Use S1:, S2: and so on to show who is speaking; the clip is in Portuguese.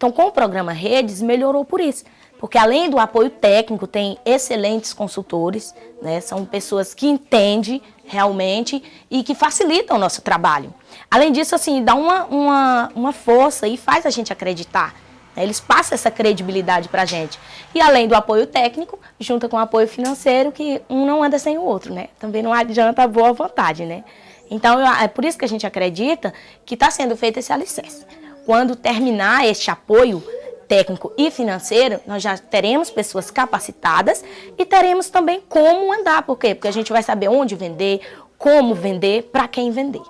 S1: Então, com o programa Redes, melhorou por isso. Porque além do apoio técnico, tem excelentes consultores, né? são pessoas que entendem realmente e que facilitam o nosso trabalho. Além disso, assim, dá uma, uma, uma força e faz a gente acreditar. Né? Eles passam essa credibilidade para a gente. E além do apoio técnico, junta com o apoio financeiro, que um não anda sem o outro, né? Também não adianta a boa vontade, né? Então, é por isso que a gente acredita que está sendo feito esse alicerce. Quando terminar este apoio técnico e financeiro, nós já teremos pessoas capacitadas e teremos também como andar. Por quê? Porque a gente vai saber onde vender, como vender, para quem vender.